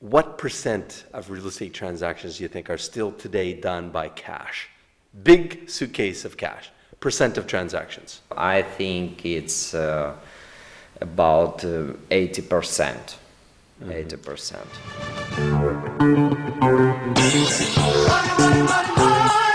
what percent of real estate transactions do you think are still today done by cash? Big suitcase of cash, percent of transactions. I think it's uh, about uh, 80%. 80%.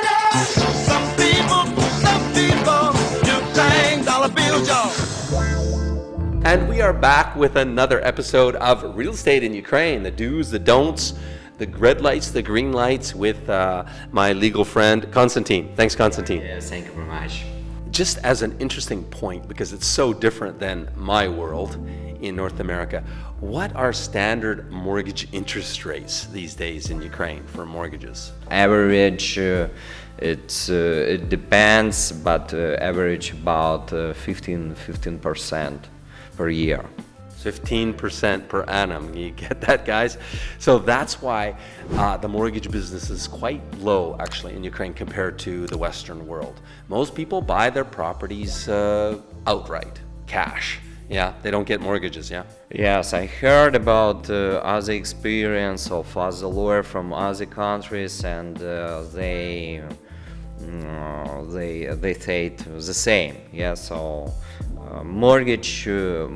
Are back with another episode of Real Estate in Ukraine, the do's, the don'ts, the red lights, the green lights with uh, my legal friend, Konstantin. Thanks, Konstantin. Yes, thank you very much. Just as an interesting point, because it's so different than my world in North America, what are standard mortgage interest rates these days in Ukraine for mortgages? Average, uh, it's, uh, it depends, but uh, average about uh, 15, 15% per year. 15% per annum. You get that, guys? So that's why uh, the mortgage business is quite low, actually, in Ukraine compared to the Western world. Most people buy their properties uh, outright, cash. Yeah, they don't get mortgages, yeah? Yes, I heard about uh, other experience of other lawyer from other countries, and uh, they mm, they they said the same. Yeah, so uh, mortgage uh,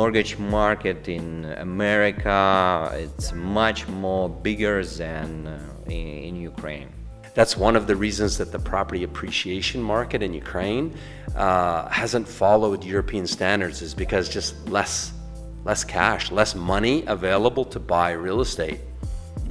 mortgage market in America it's much more bigger than uh, in, in Ukraine. That's one of the reasons that the property appreciation market in Ukraine uh, hasn't followed European standards is because just less, less cash, less money available to buy real estate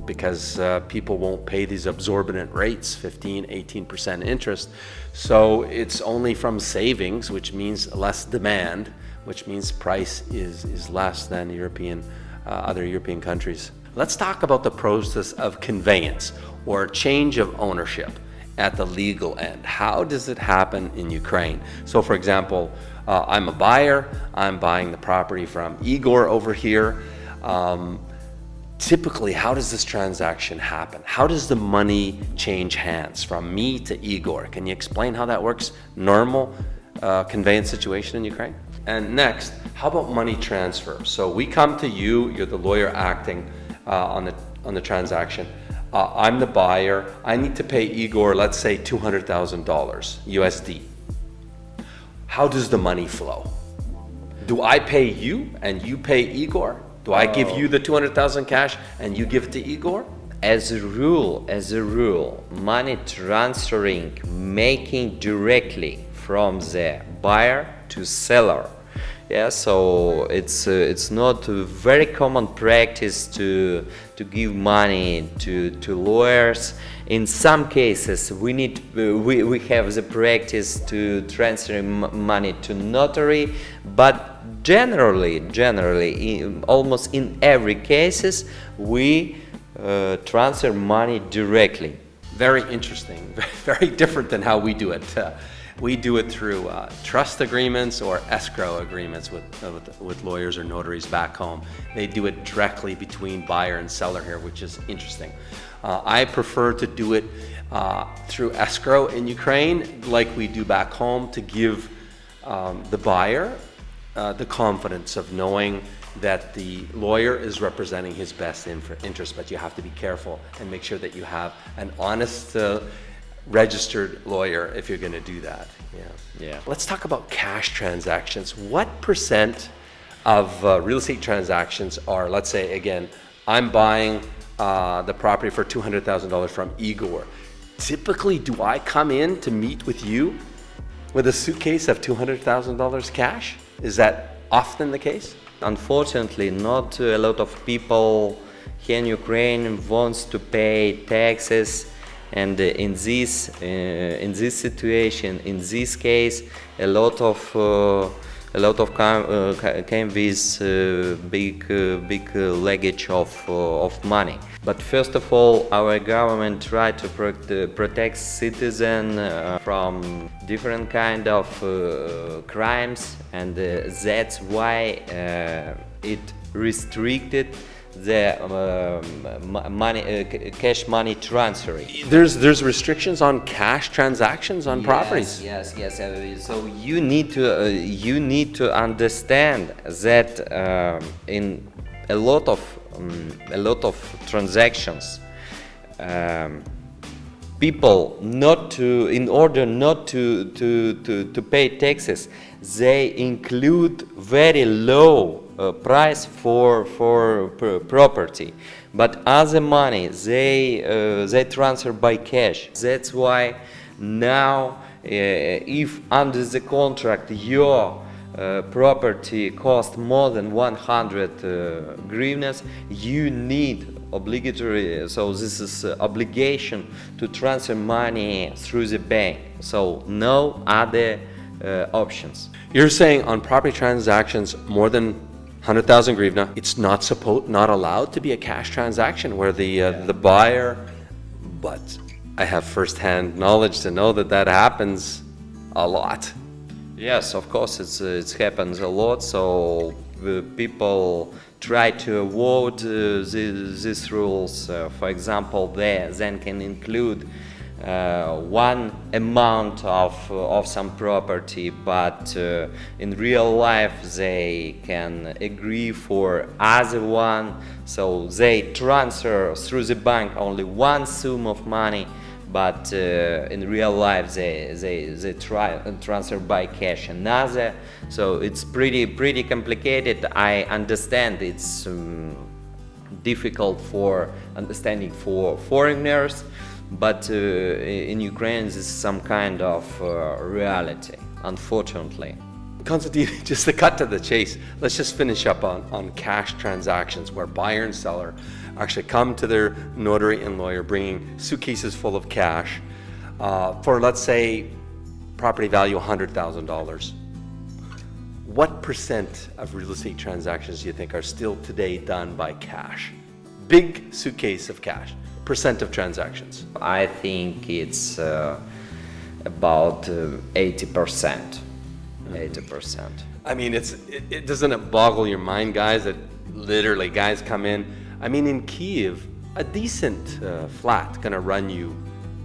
because uh, people won't pay these absorbent rates, 15, 18% interest. So it's only from savings, which means less demand, which means price is, is less than European, uh, other European countries. Let's talk about the process of conveyance or change of ownership at the legal end. How does it happen in Ukraine? So for example, uh, I'm a buyer, I'm buying the property from Igor over here. Um, typically, how does this transaction happen? How does the money change hands from me to Igor? Can you explain how that works? Normal uh, conveyance situation in Ukraine? And next, how about money transfer? So we come to you, you're the lawyer acting uh, on, the, on the transaction. Uh, I'm the buyer. I need to pay Igor, let's say $200,000 USD. How does the money flow? Do I pay you and you pay Igor? Do I give you oh. the 200,000 cash and you give it to Igor? As a rule, as a rule, money transferring, making directly from the buyer to seller. Yeah, so it's uh, it's not a very common practice to to give money to to lawyers. In some cases, we need uh, we we have the practice to transfer money to notary, but generally, generally, in, almost in every cases, we uh, transfer money directly. Very interesting, very different than how we do it. We do it through uh, trust agreements or escrow agreements with, uh, with, with, lawyers or notaries back home. They do it directly between buyer and seller here, which is interesting. Uh, I prefer to do it uh, through escrow in Ukraine, like we do back home, to give um, the buyer uh, the confidence of knowing that the lawyer is representing his best interest, but you have to be careful and make sure that you have an honest uh, registered lawyer if you're going to do that. Yeah. Yeah. Let's talk about cash transactions. What percent of uh, real estate transactions are, let's say, again, I'm buying uh, the property for $200,000 from Igor. Typically, do I come in to meet with you with a suitcase of $200,000 cash? Is that often the case? Unfortunately, not a lot of people here in Ukraine wants to pay taxes and uh, in this uh, in this situation in this case a lot of uh, a lot of uh, came with uh, big uh, big luggage of of money. But first of all our government tried to pro protect citizens from different kind of crimes. And that's why it restricted the um, money, uh, cash money transferring. There's there's restrictions on cash transactions on yes, properties. Yes, yes. Uh, so you need to uh, you need to understand that um, in a lot of um, a lot of transactions. People not to in order not to, to, to, to pay taxes they include very low uh, price for for property. But other money they uh, they transfer by cash. That's why now uh, if under the contract your uh, property cost more than 100 uh, hryvnias, you need obligatory, so this is uh, obligation to transfer money through the bank. So no other uh, options. You're saying on property transactions more than 100,000 hryvnia, it's not supposed, not allowed to be a cash transaction where the uh, the buyer, but I have firsthand knowledge to know that that happens a lot. Yes, of course, it's, uh, it happens a lot. So people try to avoid uh, these, these, rules. Uh, for example, they then can include uh, one amount of, of some property, but uh, in real life they can agree for other one. So they transfer through the bank only one sum of money but uh, in real life they, they, they try transfer by cash another so it's pretty pretty complicated. I understand it's um, difficult for understanding for foreigners but uh, in Ukraine this is some kind of uh, reality unfortunately. Konstantin, just to cut to the chase, let's just finish up on, on cash transactions where buyer and seller actually come to their notary and lawyer bringing suitcases full of cash uh, for, let's say, property value $100,000. What percent of real estate transactions do you think are still today done by cash? Big suitcase of cash, percent of transactions. I think it's uh, about uh, 80%. 80%. I mean, it's it, it doesn't it boggle your mind, guys, that literally guys come in. I mean, in Kiev, a decent uh, flat gonna run you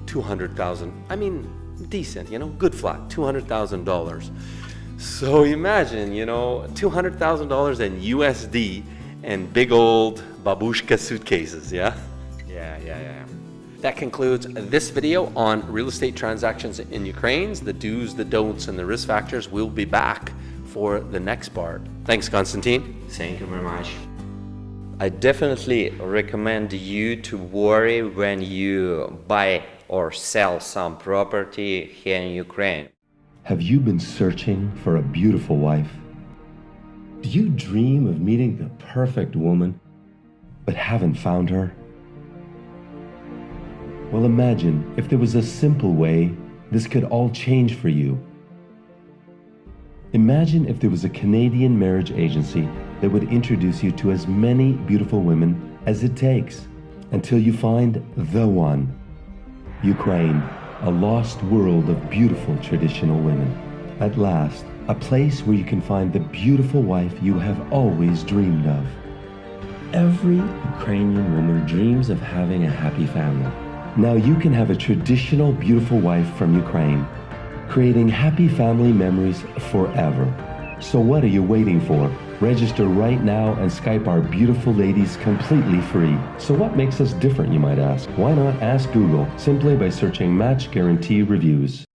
200,000. I mean, decent, you know, good flat, $200,000. So imagine, you know, $200,000 in USD and big old babushka suitcases, yeah? Yeah, yeah, yeah. That concludes this video on real estate transactions in Ukraine, the do's, the don'ts, and the risk factors. We'll be back for the next part. Thanks, Konstantin. Thank you very much. I definitely recommend you to worry when you buy or sell some property here in Ukraine. Have you been searching for a beautiful wife? Do you dream of meeting the perfect woman, but haven't found her? Well, imagine if there was a simple way this could all change for you. Imagine if there was a Canadian marriage agency that would introduce you to as many beautiful women as it takes until you find the one. Ukraine, a lost world of beautiful traditional women. At last, a place where you can find the beautiful wife you have always dreamed of. Every Ukrainian woman dreams of having a happy family. Now you can have a traditional beautiful wife from Ukraine, creating happy family memories forever. So what are you waiting for? Register right now and Skype our beautiful ladies completely free. So what makes us different, you might ask? Why not ask Google simply by searching Match Guarantee Reviews?